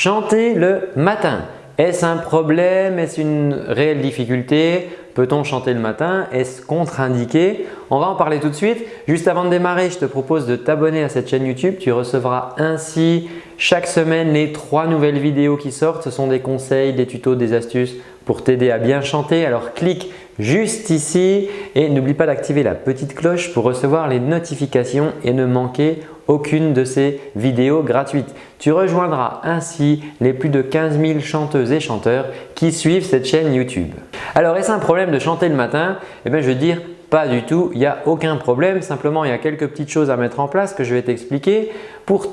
chanter le matin. Est-ce un problème? Est-ce une réelle difficulté? Peut-on chanter le matin? Est-ce contre-indiqué? On va en parler tout de suite. Juste avant de démarrer, je te propose de t'abonner à cette chaîne YouTube. Tu recevras ainsi chaque semaine les trois nouvelles vidéos qui sortent. Ce sont des conseils, des tutos, des astuces pour t'aider à bien chanter. Alors clique juste ici et n'oublie pas d'activer la petite cloche pour recevoir les notifications et ne manquer aucune de ces vidéos gratuites. Tu rejoindras ainsi les plus de 15 000 chanteuses et chanteurs qui suivent cette chaîne YouTube. Alors est-ce un problème de chanter le matin? Eh bien je veux dire pas du tout, il n'y a aucun problème. Simplement, il y a quelques petites choses à mettre en place que je vais t'expliquer. Pour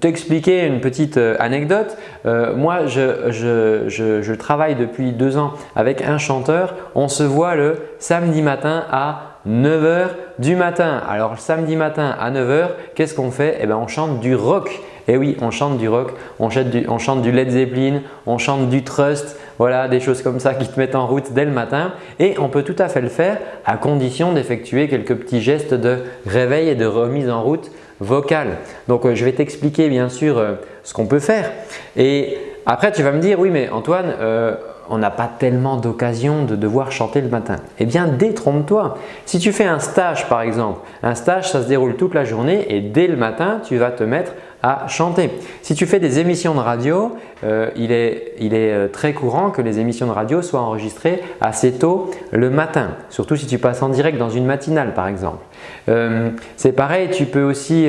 t'expliquer une petite euh, anecdote, euh, moi je, je, travaille depuis deux ans avec un chanteur. On se voit le samedi matin à 9h du matin. Alors samedi matin à 9h, qu'est-ce qu'on fait? Eh bien on chante du rock. Et oui, on chante du rock, on chante du, on chante du Led Zeppelin, on chante du Trust, voilà des choses comme ça qui te mettent en route dès le matin et on peut tout à fait le faire à condition d'effectuer quelques petits gestes de réveil et de remise en route vocale. Donc euh, je vais t'expliquer bien sûr euh, ce qu'on peut faire et après tu vas me dire oui mais Antoine euh, on n'a pas tellement d'occasion de devoir chanter le matin. Eh bien, détrompe-toi. Si tu fais un stage par exemple, un stage ça se déroule toute la journée et dès le matin, tu vas te mettre à chanter. Si tu fais des émissions de radio, euh, il est, euh, très courant que les émissions de radio soient enregistrées assez tôt le matin, surtout si tu passes en direct dans une matinale par exemple. Euh, c'est pareil, tu peux aussi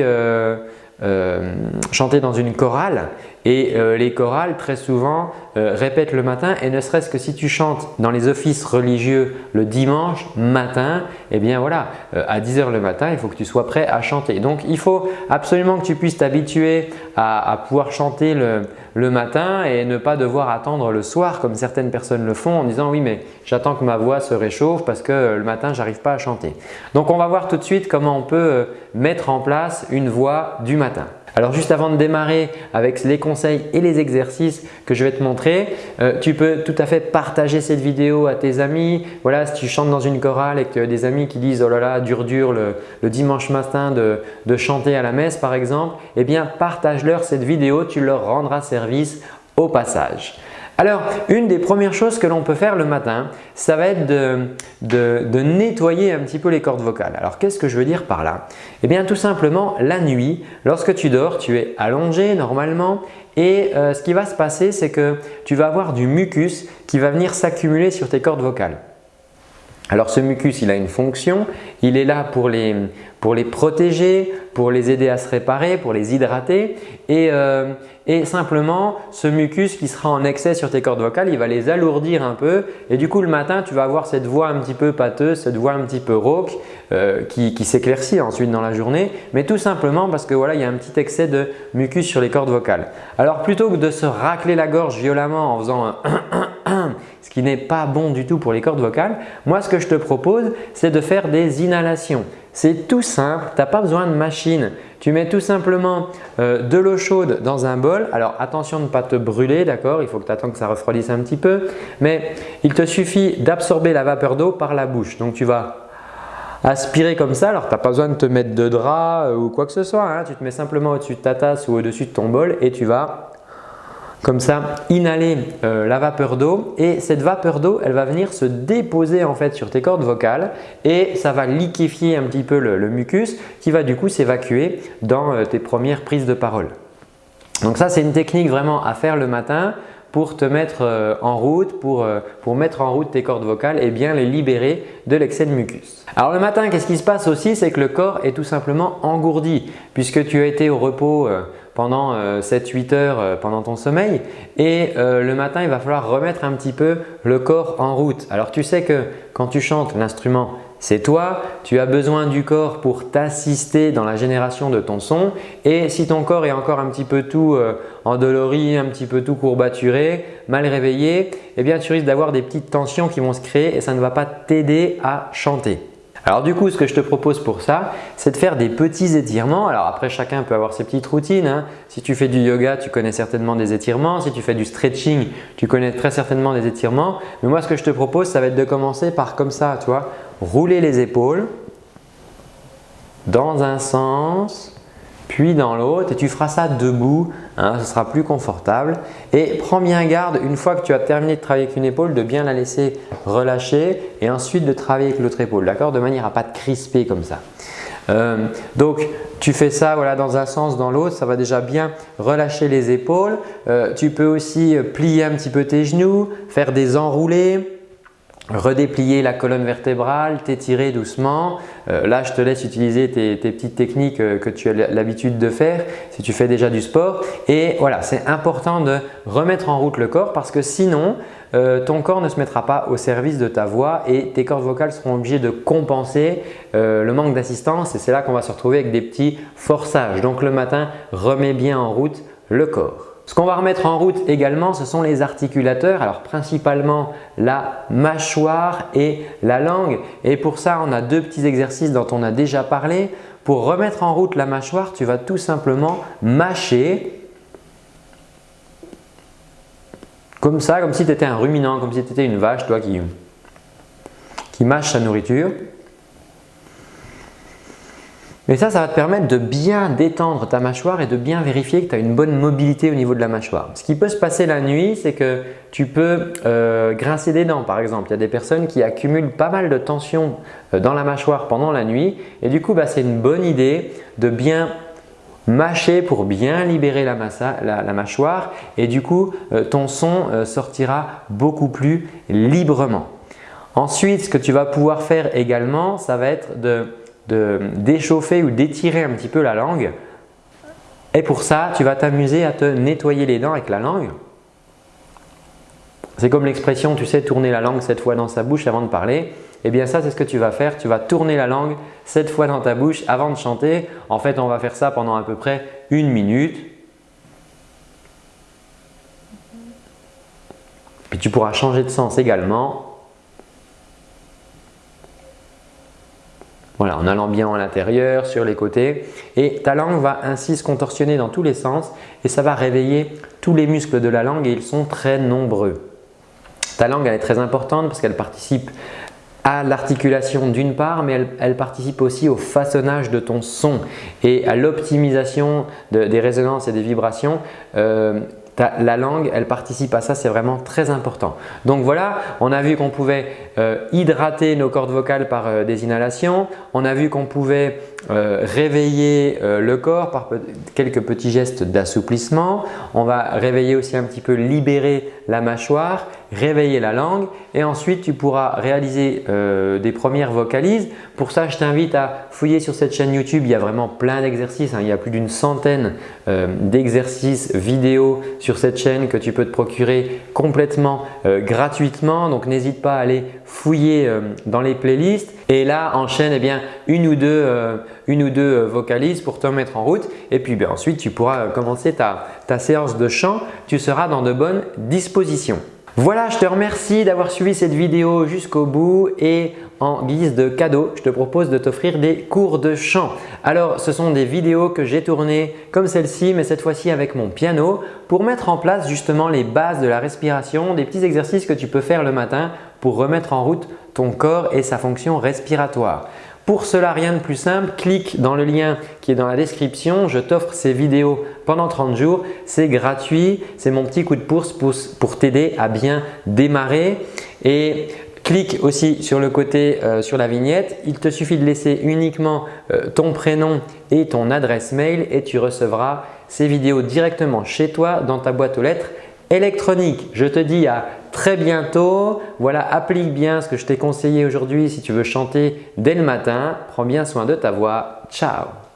chanter dans une chorale et euh, les chorales, très souvent, euh, répètent le matin et ne serait-ce que si tu chantes dans les offices religieux le dimanche matin, eh bien voilà, euh, à 10 h le matin, il faut que tu sois prêt à chanter. Donc, il faut absolument que tu puisses t'habituer à, pouvoir chanter le, le, matin et ne pas devoir attendre le soir comme certaines personnes le font en disant « oui, mais j'attends que ma voix se réchauffe parce que le matin, j'arrive pas à chanter ». Donc, on va voir tout de suite comment on peut mettre en place une voix du matin. Alors juste avant de démarrer avec les conseils et les exercices que je vais te montrer, euh, tu peux tout à fait partager cette vidéo à tes amis. Voilà, si tu chantes dans une chorale et que tu as des amis qui disent « oh là là, dur dur le, dimanche matin de, de, chanter à la messe par exemple », eh bien partage-leur cette vidéo, tu leur rendras service au passage. Alors, une des premières choses que l'on peut faire le matin, ça va être de, nettoyer un petit peu les cordes vocales. Alors, qu'est-ce que je veux dire par là? Eh bien, tout simplement, la nuit, lorsque tu dors, tu es allongé normalement et euh, ce qui va se passer, c'est que tu vas avoir du mucus qui va venir s'accumuler sur tes cordes vocales. Alors ce mucus, il a une fonction, il est là pour les, protéger, pour les aider à se réparer, pour les hydrater. Et, euh, et, simplement ce mucus qui sera en excès sur tes cordes vocales, il va les alourdir un peu. Et du coup le matin tu vas avoir cette voix un petit peu pâteuse, cette voix un petit peu rauque euh, qui, qui s'éclaircit ensuite dans la journée. Mais tout simplement parce que voilà il y a un petit excès de mucus sur les cordes vocales. Alors plutôt que de se racler la gorge violemment en faisant un ce qui n'est pas bon du tout pour les cordes vocales, moi ce que je te propose c'est de faire des inhalations. C'est tout simple, tu n'as pas besoin de machine. Tu mets tout simplement euh, de l'eau chaude dans un bol. Alors attention de ne pas te brûler, d'accord Il faut que tu attends que ça refroidisse un petit peu. Mais il te suffit d'absorber la vapeur d'eau par la bouche. Donc tu vas aspirer comme ça. Alors tu n'as pas besoin de te mettre de drap euh, ou quoi que ce soit. Hein. Tu te mets simplement au-dessus de ta tasse ou au-dessus de ton bol et tu vas comme ça inhaler euh, la vapeur d'eau et cette vapeur d'eau elle va venir se déposer en fait sur tes cordes vocales et ça va liquéfier un petit peu le, mucus qui va du coup s'évacuer dans euh, tes premières prises de parole. Donc ça c'est une technique vraiment à faire le matin pour te mettre euh, en route, pour, pour, mettre en route tes cordes vocales et bien les libérer de l'excès de mucus. Alors le matin, qu'est-ce qui se passe aussi? C'est que le corps est tout simplement engourdi puisque tu as été au repos pendant 7-8 euh, heures euh, pendant ton sommeil et euh, le matin il va falloir remettre un petit peu le corps en route. Alors tu sais que quand tu chantes l'instrument c'est toi, tu as besoin du corps pour t'assister dans la génération de ton son et si ton corps est encore un petit peu tout endolori, un petit peu tout courbaturé, mal réveillé, eh bien tu risques d'avoir des petites tensions qui vont se créer et ça ne va pas t'aider à chanter. Alors du coup, ce que je te propose pour ça, c'est de faire des petits étirements. Alors après, chacun peut avoir ses petites routines. Hein. Si tu fais du yoga, tu connais certainement des étirements. Si tu fais du stretching, tu connais très certainement des étirements. Mais moi, ce que je te propose, ça va être de commencer par comme ça, tu vois, rouler les épaules dans un sens puis dans l'autre et tu feras ça debout, hein, ce sera plus confortable. Et prends bien garde une fois que tu as terminé de travailler avec une épaule de bien la laisser relâcher et ensuite de travailler avec l'autre épaule, d'accord? De manière à ne pas te crisper comme ça. Euh, donc tu fais ça voilà, dans un sens, dans l'autre, ça va déjà bien relâcher les épaules. Euh, tu peux aussi plier un petit peu tes genoux, faire des enroulés, redéplier la colonne vertébrale, t'étirer doucement. Euh, là, je te laisse utiliser tes, petites techniques euh, que tu as l'habitude de faire si tu fais déjà du sport. Et voilà, c'est important de remettre en route le corps parce que sinon, euh, ton corps ne se mettra pas au service de ta voix et tes cordes vocales seront obligées de compenser le manque d'assistance et c'est là qu'on va se retrouver avec des petits forçages. Donc le matin, remets bien en route le corps. Ce qu'on va remettre en route également, ce sont les articulateurs. Alors principalement la mâchoire et la langue. Et pour ça, on a deux petits exercices dont on a déjà parlé. Pour remettre en route la mâchoire, tu vas tout simplement mâcher comme ça, comme si tu étais un ruminant, comme si tu étais une vache toi qui, qui mâche sa nourriture. Et ça, ça va te permettre de bien détendre ta mâchoire et de bien vérifier que tu as une bonne mobilité au niveau de la mâchoire. Ce qui peut se passer la nuit, c'est que tu peux euh, grincer des dents par exemple. Il y a des personnes qui accumulent pas mal de tension euh, dans la mâchoire pendant la nuit et du coup, bah, c'est une bonne idée de bien mâcher pour bien libérer la, mâchoire et du coup, euh, ton son sortira beaucoup plus librement. Ensuite, ce que tu vas pouvoir faire également, ça va être de d'échauffer ou d'étirer un petit peu la langue. Et pour ça, tu vas t'amuser à te nettoyer les dents avec la langue. C'est comme l'expression, tu sais, tourner la langue sept fois dans sa bouche avant de parler. Eh bien ça, c'est ce que tu vas faire. Tu vas tourner la langue sept fois dans ta bouche avant de chanter. En fait, on va faire ça pendant à peu près une minute. Puis tu pourras changer de sens également Voilà, en allant bien à l'intérieur, sur les côtés. Et ta langue va ainsi se contorsionner dans tous les sens et ça va réveiller tous les muscles de la langue et ils sont très nombreux. Ta langue elle est très importante parce qu'elle participe à l'articulation d'une part, mais elle, participe aussi au façonnage de ton son et à l'optimisation des résonances et des vibrations. Euh, la langue, elle participe à ça, c'est vraiment très important. Donc voilà, on a vu qu'on pouvait euh, hydrater nos cordes vocales par euh, des inhalations. On a vu qu'on pouvait euh, réveiller le corps par quelques petits gestes d'assouplissement. On va réveiller aussi un petit peu, libérer la mâchoire, réveiller la langue et ensuite tu pourras réaliser des premières vocalises. Pour ça, je t'invite à fouiller sur cette chaîne YouTube. Il y a vraiment plein d'exercices. Hein. Il y a plus d'une centaine d'exercices vidéo sur cette chaîne que tu peux te procurer complètement gratuitement. Donc n'hésite pas à aller fouiller euh, dans les playlists et là enchaîne eh bien, une ou deux, euh, une ou deux euh, vocalises pour te mettre en route et puis bien, ensuite tu pourras commencer ta, ta séance de chant, tu seras dans de bonnes dispositions. Voilà, je te remercie d'avoir suivi cette vidéo jusqu'au bout et en guise de cadeau, je te propose de t'offrir des cours de chant. Alors, ce sont des vidéos que j'ai tournées comme celle-ci, mais cette fois-ci avec mon piano pour mettre en place justement les bases de la respiration, des petits exercices que tu peux faire le matin pour remettre en route ton corps et sa fonction respiratoire. Pour cela, rien de plus simple, clique dans le lien qui est dans la description. Je t'offre ces vidéos pendant 30 jours. C'est gratuit, c'est mon petit coup de pouce pour, t'aider à bien démarrer. Et clique aussi sur le côté euh, sur la vignette. Il te suffit de laisser uniquement euh, ton prénom et ton adresse mail et tu recevras ces vidéos directement chez toi dans ta boîte aux lettres électronique. Je te dis à très bientôt. Voilà, applique bien ce que je t'ai conseillé aujourd'hui si tu veux chanter dès le matin. Prends bien soin de ta voix. Ciao